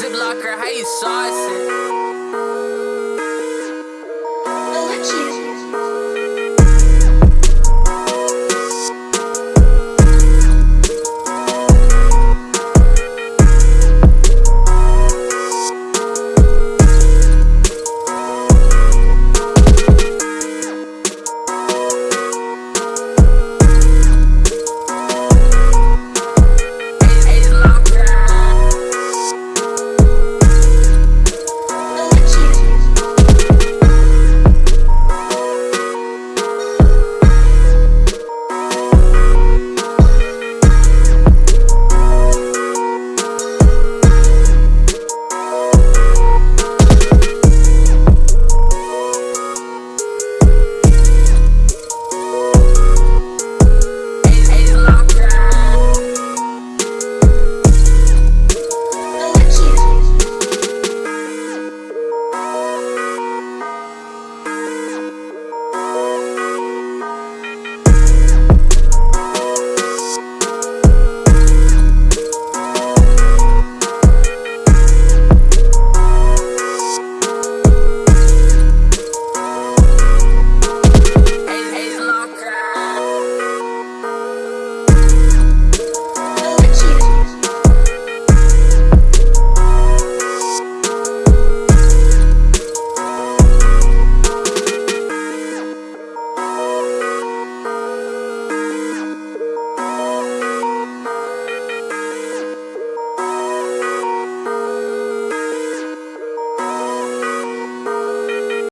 Ziplocker, how you saucing?